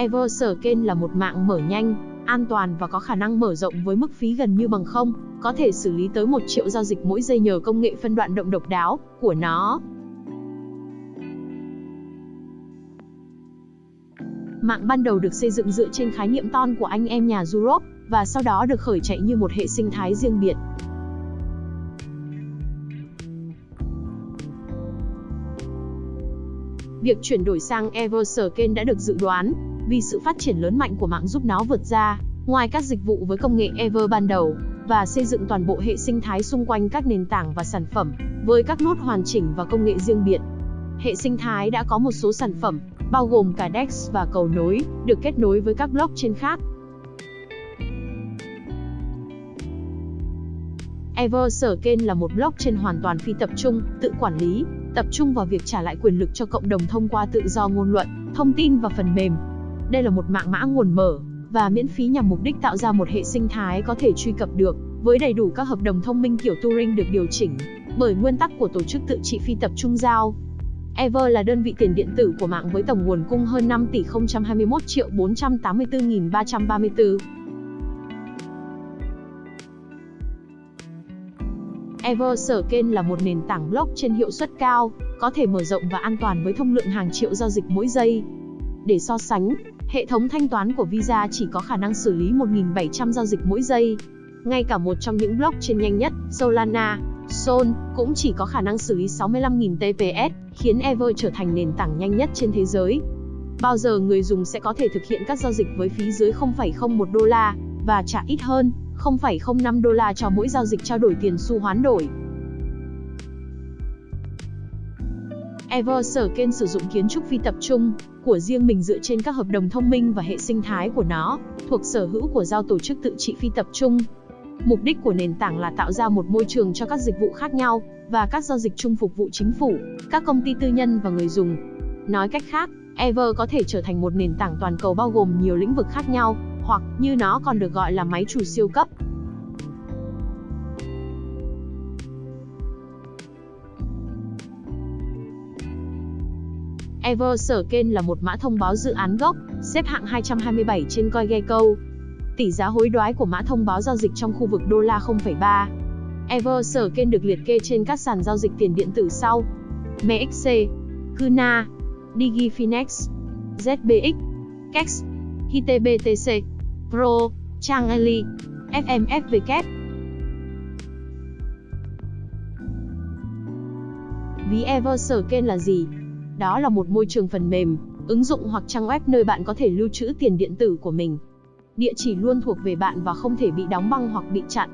Everscan là một mạng mở nhanh, an toàn và có khả năng mở rộng với mức phí gần như bằng không, có thể xử lý tới 1 triệu giao dịch mỗi giây nhờ công nghệ phân đoạn động độc đáo của nó. Mạng ban đầu được xây dựng dựa trên khái niệm ton của anh em nhà Europe, và sau đó được khởi chạy như một hệ sinh thái riêng biệt. Việc chuyển đổi sang Everscan đã được dự đoán, vì sự phát triển lớn mạnh của mạng giúp nó vượt ra, ngoài các dịch vụ với công nghệ Ever ban đầu, và xây dựng toàn bộ hệ sinh thái xung quanh các nền tảng và sản phẩm, với các nốt hoàn chỉnh và công nghệ riêng biệt. Hệ sinh thái đã có một số sản phẩm, bao gồm cả DEX và cầu nối, được kết nối với các blockchain khác. Ever sở kênh là một blockchain hoàn toàn phi tập trung, tự quản lý, tập trung vào việc trả lại quyền lực cho cộng đồng thông qua tự do ngôn luận, thông tin và phần mềm. Đây là một mạng mã nguồn mở và miễn phí nhằm mục đích tạo ra một hệ sinh thái có thể truy cập được với đầy đủ các hợp đồng thông minh kiểu Turing được điều chỉnh bởi nguyên tắc của tổ chức tự trị phi tập trung giao. Ever là đơn vị tiền điện tử của mạng với tổng nguồn cung hơn 5 tỷ 021 triệu 484.334. Everscan là một nền tảng blockchain hiệu suất cao, có thể mở rộng và an toàn với thông lượng hàng triệu giao dịch mỗi giây. Để so sánh, hệ thống thanh toán của Visa chỉ có khả năng xử lý 1.700 giao dịch mỗi giây. Ngay cả một trong những blockchain nhanh nhất, Solana, Sol, cũng chỉ có khả năng xử lý 65.000 TPS, khiến Ever trở thành nền tảng nhanh nhất trên thế giới. Bao giờ người dùng sẽ có thể thực hiện các giao dịch với phí dưới 0,01 đô la và trả ít hơn 0,05 đô la cho mỗi giao dịch trao đổi tiền xu hoán đổi. Everscan sử dụng kiến trúc phi tập trung của riêng mình dựa trên các hợp đồng thông minh và hệ sinh thái của nó, thuộc sở hữu của giao tổ chức tự trị phi tập trung. Mục đích của nền tảng là tạo ra một môi trường cho các dịch vụ khác nhau và các giao dịch chung phục vụ chính phủ, các công ty tư nhân và người dùng. Nói cách khác, Ever có thể trở thành một nền tảng toàn cầu bao gồm nhiều lĩnh vực khác nhau, hoặc như nó còn được gọi là máy chủ siêu cấp. Everscan là một mã thông báo dự án gốc, xếp hạng 227 trên CoinGecko. Tỷ giá hối đoái của mã thông báo giao dịch trong khu vực đô la 0,3. Everscan được liệt kê trên các sàn giao dịch tiền điện tử sau: MXC, Kuna, DigiFinex, ZBX, Kex, HitBTC, Pro, Changeli, FMFW. Ví Everscan là gì? Đó là một môi trường phần mềm, ứng dụng hoặc trang web nơi bạn có thể lưu trữ tiền điện tử của mình. Địa chỉ luôn thuộc về bạn và không thể bị đóng băng hoặc bị chặn.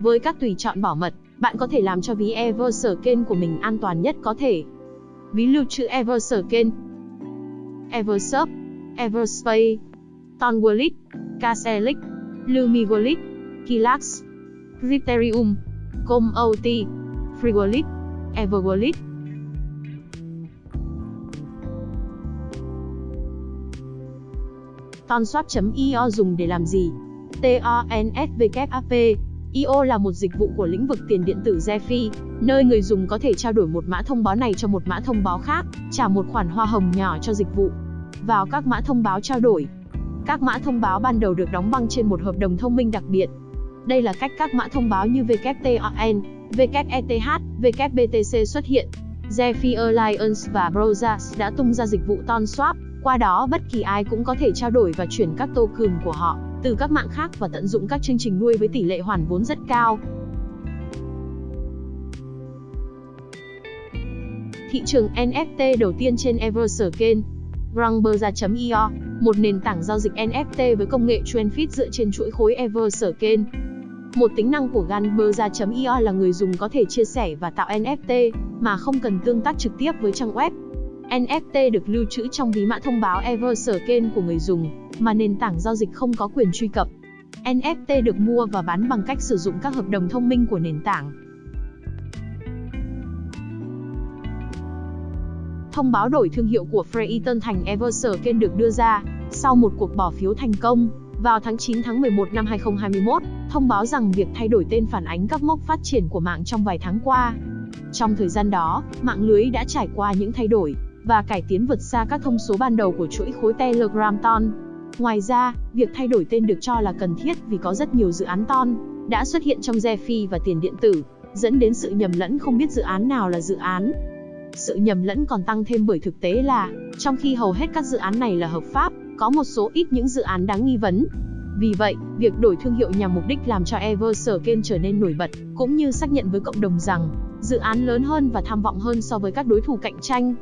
Với các tùy chọn bảo mật, bạn có thể làm cho ví Everscan của mình an toàn nhất có thể. Ví lưu trữ Everscan Eversurf, Everspace, TonWallet, Caselic, Lumigolit, Kilax, Criterium, ComOT, Freewallet, EverWallet. Tonswap.io dùng để làm gì? TONSWAP IO là một dịch vụ của lĩnh vực tiền điện tử DeFi, nơi người dùng có thể trao đổi một mã thông báo này cho một mã thông báo khác, trả một khoản hoa hồng nhỏ cho dịch vụ. Vào các mã thông báo trao đổi, các mã thông báo ban đầu được đóng băng trên một hợp đồng thông minh đặc biệt. Đây là cách các mã thông báo như WTON, WETH, WBTC xuất hiện. DeFi Alliance và Browsers đã tung ra dịch vụ TonSwap, qua đó bất kỳ ai cũng có thể trao đổi và chuyển các token của họ từ các mạng khác và tận dụng các chương trình nuôi với tỷ lệ hoàn vốn rất cao. Thị trường NFT đầu tiên trên Everscan Grangberza.io, một nền tảng giao dịch NFT với công nghệ TrendFit dựa trên chuỗi khối Everscan. Một tính năng của Ganberza.io là người dùng có thể chia sẻ và tạo NFT mà không cần tương tác trực tiếp với trang web. NFT được lưu trữ trong ví mã thông báo Everscan của người dùng, mà nền tảng giao dịch không có quyền truy cập. NFT được mua và bán bằng cách sử dụng các hợp đồng thông minh của nền tảng. Thông báo đổi thương hiệu của Freyton thành Everscan được đưa ra sau một cuộc bỏ phiếu thành công vào tháng 9 tháng 11 năm 2021, thông báo rằng việc thay đổi tên phản ánh các mốc phát triển của mạng trong vài tháng qua. Trong thời gian đó, mạng lưới đã trải qua những thay đổi, và cải tiến vượt xa các thông số ban đầu của chuỗi khối Telegram Ton. Ngoài ra, việc thay đổi tên được cho là cần thiết vì có rất nhiều dự án Ton đã xuất hiện trong Zefi và tiền điện tử, dẫn đến sự nhầm lẫn không biết dự án nào là dự án. Sự nhầm lẫn còn tăng thêm bởi thực tế là, trong khi hầu hết các dự án này là hợp pháp, có một số ít những dự án đáng nghi vấn. Vì vậy, việc đổi thương hiệu nhằm mục đích làm cho Eversurken trở nên nổi bật, cũng như xác nhận với cộng đồng rằng, dự án lớn hơn và tham vọng hơn so với các đối thủ cạnh tranh.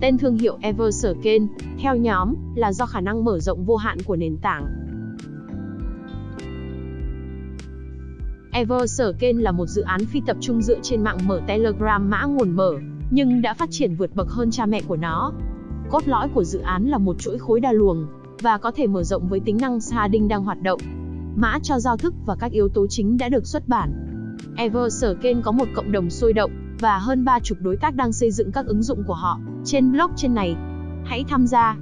Tên thương hiệu Everscale, theo nhóm, là do khả năng mở rộng vô hạn của nền tảng. Everscale là một dự án phi tập trung dựa trên mạng mở Telegram mã nguồn mở, nhưng đã phát triển vượt bậc hơn cha mẹ của nó. Cốt lõi của dự án là một chuỗi khối đa luồng, và có thể mở rộng với tính năng sharding đang hoạt động. Mã cho giao thức và các yếu tố chính đã được xuất bản. Everscale có một cộng đồng sôi động, và hơn ba chục đối tác đang xây dựng các ứng dụng của họ trên blockchain này. Hãy tham gia